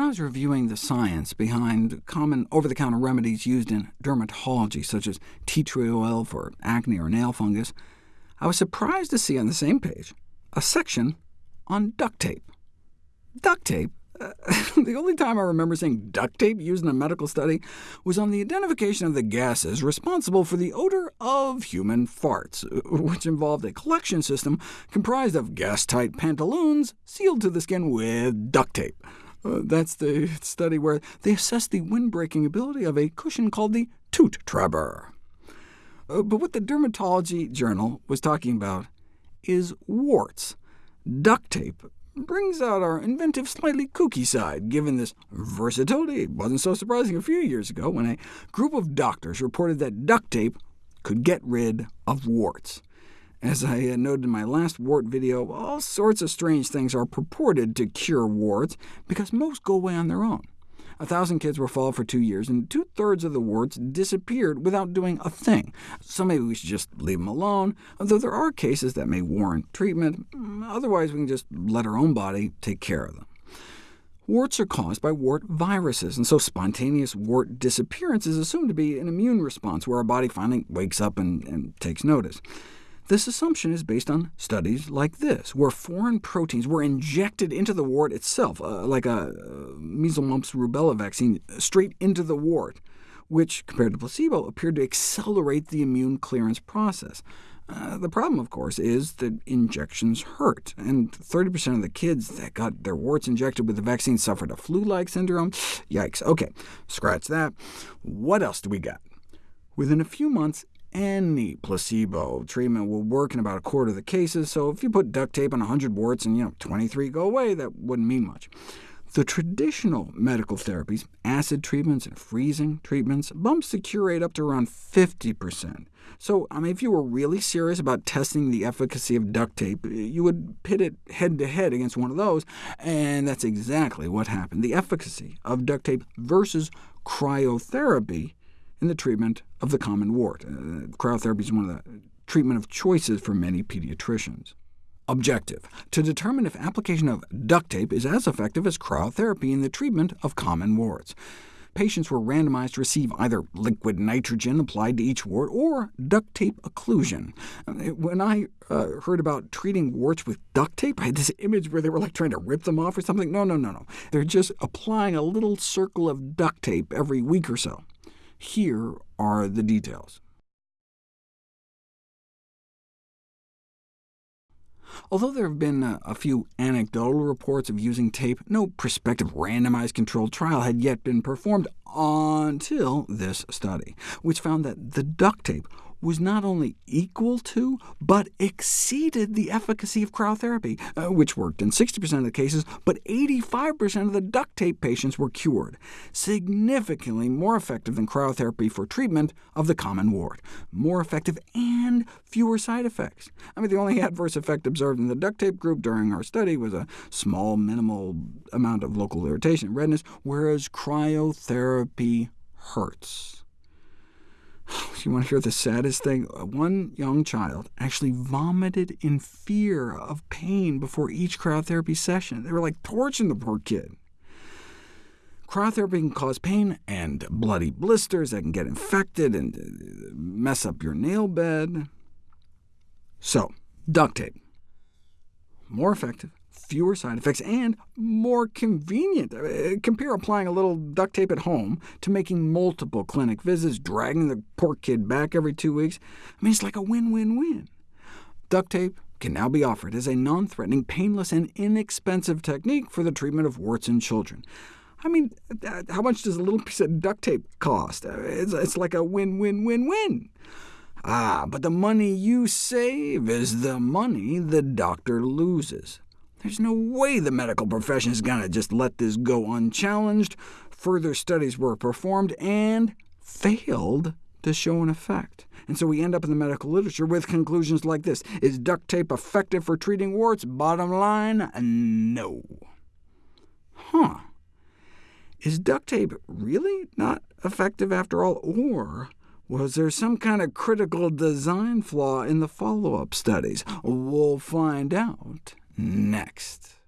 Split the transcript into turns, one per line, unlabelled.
When I was reviewing the science behind common over-the-counter remedies used in dermatology, such as tea tree oil for acne or nail fungus, I was surprised to see on the same page a section on duct tape. Duct tape? Uh, the only time I remember seeing duct tape used in a medical study was on the identification of the gases responsible for the odor of human farts, which involved a collection system comprised of gas-tight pantaloons sealed to the skin with duct tape. Uh, that's the study where they assessed the windbreaking ability of a cushion called the Toot Trapper. Uh, but what the Dermatology Journal was talking about is warts. Duct tape brings out our inventive, slightly kooky side, given this versatility. It wasn't so surprising a few years ago when a group of doctors reported that duct tape could get rid of warts. As I uh, noted in my last wart video, all sorts of strange things are purported to cure warts, because most go away on their own. A thousand kids were followed for two years, and two-thirds of the warts disappeared without doing a thing. So maybe we should just leave them alone, although there are cases that may warrant treatment. Otherwise, we can just let our own body take care of them. Warts are caused by wart viruses, and so spontaneous wart disappearance is assumed to be an immune response, where our body finally wakes up and, and takes notice. This assumption is based on studies like this, where foreign proteins were injected into the wart itself, uh, like a uh, measles, mumps, rubella vaccine, straight into the wart, which, compared to placebo, appeared to accelerate the immune clearance process. Uh, the problem, of course, is that injections hurt, and 30% of the kids that got their warts injected with the vaccine suffered a flu-like syndrome. Yikes. OK, scratch that. What else do we got? Within a few months, any placebo treatment will work in about a quarter of the cases, so if you put duct tape on 100 warts and you know 23 go away, that wouldn't mean much. The traditional medical therapies, acid treatments and freezing treatments, bumps the cure rate up to around 50%. So, I mean, if you were really serious about testing the efficacy of duct tape, you would pit it head-to-head -head against one of those, and that's exactly what happened. The efficacy of duct tape versus cryotherapy in the treatment of the common wart. Uh, cryotherapy is one of the treatment of choices for many pediatricians. Objective, to determine if application of duct tape is as effective as cryotherapy in the treatment of common warts. Patients were randomized to receive either liquid nitrogen applied to each wart or duct tape occlusion. Uh, when I uh, heard about treating warts with duct tape, I had this image where they were like trying to rip them off or something. No, no, no, no. They're just applying a little circle of duct tape every week or so. Here are the details. Although there have been uh, a few anecdotal reports of using tape, no prospective randomized controlled trial had yet been performed until this study, which found that the duct tape was not only equal to, but exceeded the efficacy of cryotherapy, uh, which worked in 60% of the cases, but 85% of the duct tape patients were cured, significantly more effective than cryotherapy for treatment of the common wart, more effective and fewer side effects. I mean, the only adverse effect observed in the duct tape group during our study was a small, minimal amount of local irritation and redness, whereas cryotherapy hurts. You want to hear the saddest thing? One young child actually vomited in fear of pain before each cryotherapy session. They were like torching the poor kid. Cryotherapy can cause pain and bloody blisters that can get infected and uh, mess up your nail bed. So, duct tape. More effective, fewer side effects, and more convenient. Uh, compare applying a little duct tape at home to making multiple clinic visits, dragging the poor kid back every two weeks. I mean, it's like a win-win-win. Duct tape can now be offered as a non-threatening, painless, and inexpensive technique for the treatment of warts in children. I mean, uh, how much does a little piece of duct tape cost? Uh, it's, it's like a win-win-win-win. Ah, but the money you save is the money the doctor loses. There's no way the medical profession is going to just let this go unchallenged. Further studies were performed and failed to show an effect. And so we end up in the medical literature with conclusions like this. Is duct tape effective for treating warts? Bottom line, no. Huh. Is duct tape really not effective after all, or was there some kind of critical design flaw in the follow-up studies? We'll find out next.